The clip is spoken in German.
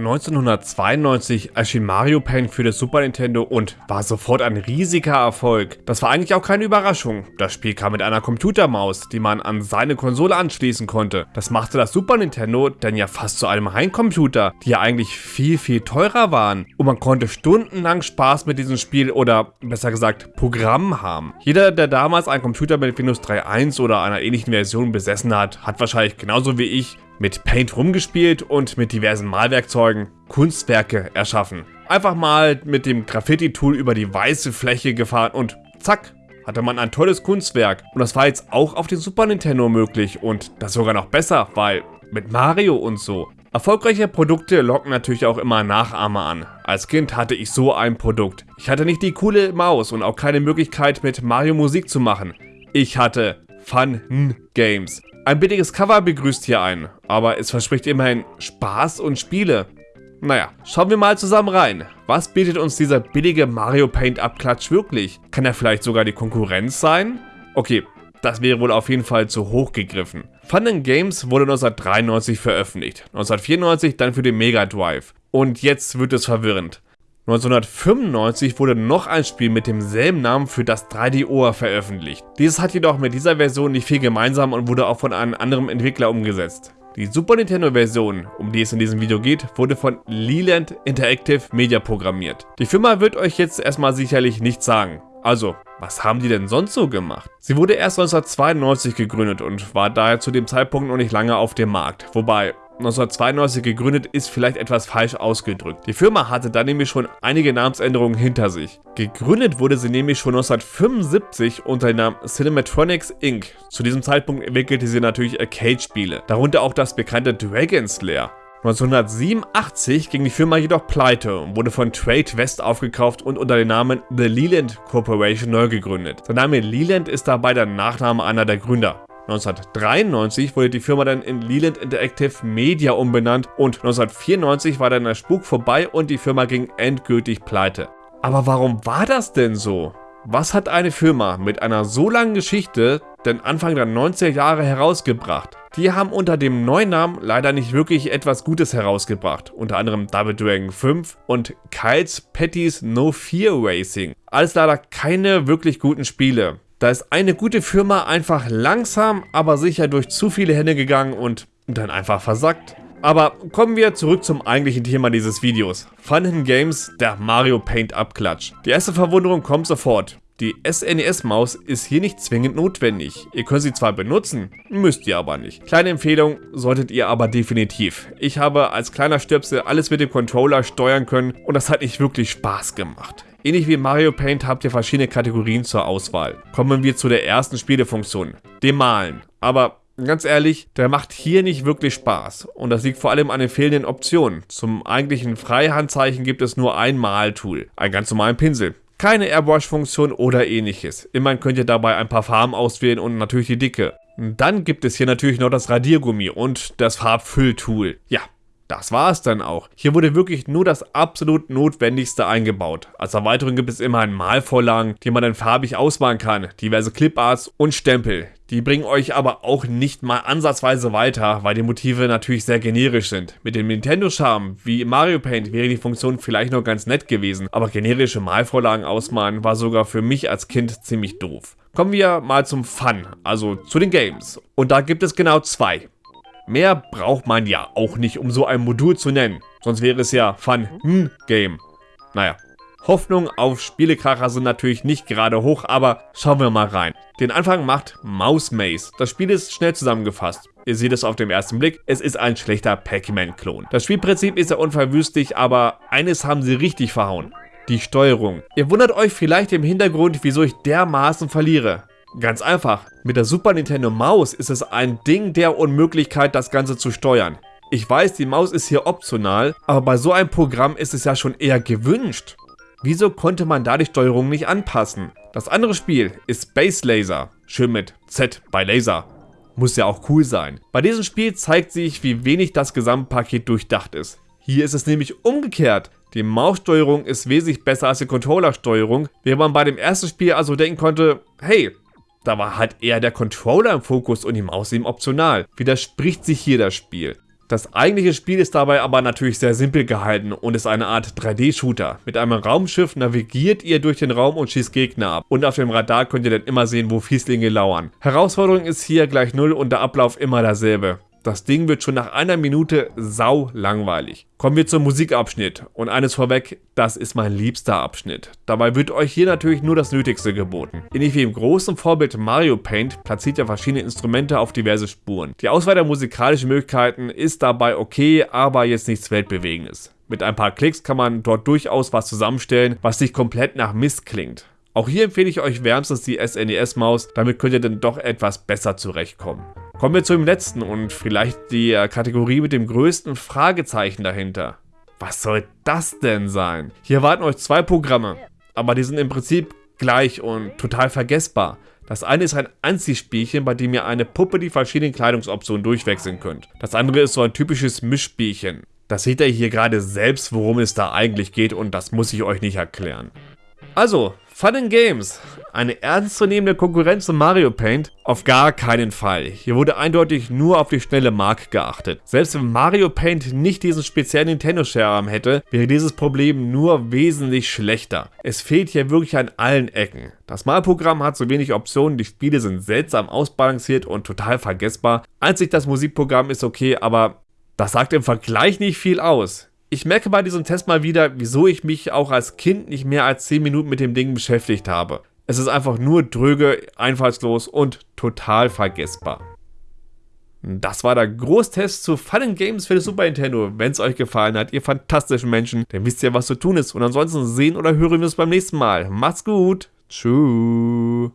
1992 erschien Mario Paint für das Super Nintendo und war sofort ein riesiger Erfolg. Das war eigentlich auch keine Überraschung. Das Spiel kam mit einer Computermaus, die man an seine Konsole anschließen konnte. Das machte das Super Nintendo denn ja fast zu einem Heimcomputer, die ja eigentlich viel, viel teurer waren. Und man konnte stundenlang Spaß mit diesem Spiel oder besser gesagt Programm haben. Jeder, der damals einen Computer mit Windows 3.1 oder einer ähnlichen Version besessen hat, hat wahrscheinlich genauso wie ich mit Paint rumgespielt und mit diversen Malwerkzeugen Kunstwerke erschaffen. Einfach mal mit dem Graffiti-Tool über die weiße Fläche gefahren und zack, hatte man ein tolles Kunstwerk. Und das war jetzt auch auf dem Super Nintendo möglich und das sogar noch besser, weil mit Mario und so. Erfolgreiche Produkte locken natürlich auch immer Nachahmer an. Als Kind hatte ich so ein Produkt. Ich hatte nicht die coole Maus und auch keine Möglichkeit mit Mario Musik zu machen. Ich hatte Fun Games. Ein billiges Cover begrüßt hier einen, aber es verspricht immerhin Spaß und Spiele. Naja, schauen wir mal zusammen rein. Was bietet uns dieser billige Mario Paint Abklatsch wirklich? Kann er vielleicht sogar die Konkurrenz sein? Okay, das wäre wohl auf jeden Fall zu hoch gegriffen. Fun Games wurde 1993 veröffentlicht, 1994 dann für den Mega Drive. Und jetzt wird es verwirrend. 1995 wurde noch ein Spiel mit demselben Namen für das 3DO veröffentlicht. Dieses hat jedoch mit dieser Version nicht viel gemeinsam und wurde auch von einem anderen Entwickler umgesetzt. Die Super Nintendo Version, um die es in diesem Video geht, wurde von Leland Interactive Media programmiert. Die Firma wird euch jetzt erstmal sicherlich nichts sagen. Also, was haben die denn sonst so gemacht? Sie wurde erst 1992 gegründet und war daher zu dem Zeitpunkt noch nicht lange auf dem Markt. Wobei, 1992 gegründet ist vielleicht etwas falsch ausgedrückt. Die Firma hatte dann nämlich schon einige Namensänderungen hinter sich. Gegründet wurde sie nämlich schon 1975 unter dem Namen Cinematronics Inc. Zu diesem Zeitpunkt entwickelte sie natürlich Arcade-Spiele, darunter auch das bekannte Dragon's Lair. 1987 ging die Firma jedoch pleite und wurde von Trade West aufgekauft und unter dem Namen The Leland Corporation neu gegründet. Der Name Leland ist dabei der Nachname einer der Gründer. 1993 wurde die Firma dann in Leland Interactive Media umbenannt und 1994 war dann der Spuk vorbei und die Firma ging endgültig pleite. Aber warum war das denn so? Was hat eine Firma mit einer so langen Geschichte denn Anfang der 90er Jahre herausgebracht? Die haben unter dem neuen Namen leider nicht wirklich etwas Gutes herausgebracht, unter anderem Double Dragon 5 und Kyle's Patty's No Fear Racing. Alles leider keine wirklich guten Spiele. Da ist eine gute Firma einfach langsam, aber sicher durch zu viele Hände gegangen und dann einfach versackt. Aber kommen wir zurück zum eigentlichen Thema dieses Videos. Fun Games, der Mario Paint Abklatsch. Die erste Verwunderung kommt sofort. Die SNES-Maus ist hier nicht zwingend notwendig. Ihr könnt sie zwar benutzen, müsst ihr aber nicht. Kleine Empfehlung, solltet ihr aber definitiv. Ich habe als kleiner Stöpsel alles mit dem Controller steuern können und das hat nicht wirklich Spaß gemacht. Ähnlich wie Mario Paint habt ihr verschiedene Kategorien zur Auswahl. Kommen wir zu der ersten Spielefunktion, dem Malen. Aber ganz ehrlich, der macht hier nicht wirklich Spaß. Und das liegt vor allem an den fehlenden Optionen. Zum eigentlichen Freihandzeichen gibt es nur ein Maltool, einen ganz normalen Pinsel. Keine Airbrush-Funktion oder ähnliches. Immerhin könnt ihr dabei ein paar Farben auswählen und natürlich die Dicke. Dann gibt es hier natürlich noch das Radiergummi und das Farbfülltool. Ja, das war es dann auch. Hier wurde wirklich nur das absolut Notwendigste eingebaut. Als Erweiterung gibt es immer ein Malvorlagen, die man dann farbig ausmalen kann, diverse Cliparts und Stempel. Die bringen euch aber auch nicht mal ansatzweise weiter, weil die Motive natürlich sehr generisch sind. Mit dem Nintendo-Charme wie Mario Paint wäre die Funktion vielleicht noch ganz nett gewesen, aber generische Malvorlagen ausmalen war sogar für mich als Kind ziemlich doof. Kommen wir mal zum Fun, also zu den Games. Und da gibt es genau zwei. Mehr braucht man ja auch nicht, um so ein Modul zu nennen. Sonst wäre es ja Fun hm. Naja, Hoffnungen auf Spielekracher sind natürlich nicht gerade hoch, aber schauen wir mal rein. Den Anfang macht Mouse Maze. Das Spiel ist schnell zusammengefasst. Ihr seht es auf den ersten Blick, es ist ein schlechter Pac-Man-Klon. Das Spielprinzip ist ja unverwüstlich, aber eines haben sie richtig verhauen. Die Steuerung. Ihr wundert euch vielleicht im Hintergrund, wieso ich dermaßen verliere. Ganz einfach, mit der Super Nintendo Maus ist es ein Ding der Unmöglichkeit, das Ganze zu steuern. Ich weiß, die Maus ist hier optional, aber bei so einem Programm ist es ja schon eher gewünscht. Wieso konnte man da die Steuerung nicht anpassen? Das andere Spiel ist Space Laser, schön mit Z bei Laser. Muss ja auch cool sein. Bei diesem Spiel zeigt sich, wie wenig das Gesamtpaket durchdacht ist. Hier ist es nämlich umgekehrt. Die Maussteuerung ist wesentlich besser als die Controllersteuerung, während man bei dem ersten Spiel also denken konnte, hey, da war halt eher der Controller im Fokus und die Maus eben optional. Widerspricht sich hier das Spiel. Das eigentliche Spiel ist dabei aber natürlich sehr simpel gehalten und ist eine Art 3D-Shooter. Mit einem Raumschiff navigiert ihr durch den Raum und schießt Gegner ab. Und auf dem Radar könnt ihr dann immer sehen, wo Fieslinge lauern. Herausforderung ist hier gleich 0 und der Ablauf immer derselbe. Das Ding wird schon nach einer Minute sau langweilig. Kommen wir zum Musikabschnitt. Und eines vorweg, das ist mein liebster Abschnitt. Dabei wird euch hier natürlich nur das Nötigste geboten. Ähnlich wie im großen Vorbild Mario Paint platziert ihr verschiedene Instrumente auf diverse Spuren. Die Auswahl der musikalischen Möglichkeiten ist dabei okay, aber jetzt nichts Weltbewegendes. Mit ein paar Klicks kann man dort durchaus was zusammenstellen, was nicht komplett nach Mist klingt. Auch hier empfehle ich euch wärmstens die SNES-Maus, damit könnt ihr dann doch etwas besser zurechtkommen. Kommen wir zu dem letzten und vielleicht die äh, Kategorie mit dem größten Fragezeichen dahinter. Was soll das denn sein? Hier warten euch zwei Programme, aber die sind im Prinzip gleich und total vergessbar. Das eine ist ein Anziehspielchen, bei dem ihr eine Puppe die verschiedenen Kleidungsoptionen durchwechseln könnt. Das andere ist so ein typisches Mischspielchen. Das seht ihr hier gerade selbst, worum es da eigentlich geht und das muss ich euch nicht erklären. Also, Fun Games. Eine ernstzunehmende Konkurrenz zum Mario Paint? Auf gar keinen Fall. Hier wurde eindeutig nur auf die schnelle Mark geachtet. Selbst wenn Mario Paint nicht diesen speziellen Nintendo-Share hätte, wäre dieses Problem nur wesentlich schlechter. Es fehlt hier wirklich an allen Ecken. Das Malprogramm hat so wenig Optionen, die Spiele sind seltsam ausbalanciert und total vergessbar. Einzig das Musikprogramm ist okay, aber das sagt im Vergleich nicht viel aus. Ich merke bei diesem Test mal wieder, wieso ich mich auch als Kind nicht mehr als 10 Minuten mit dem Ding beschäftigt habe. Es ist einfach nur dröge, einfallslos und total vergessbar. Das war der Großtest zu Fallen Games für das Super Nintendo. Wenn es euch gefallen hat, ihr fantastischen Menschen, dann wisst ihr, was zu tun ist. Und ansonsten sehen oder hören wir uns beim nächsten Mal. Macht's gut. Tschüss.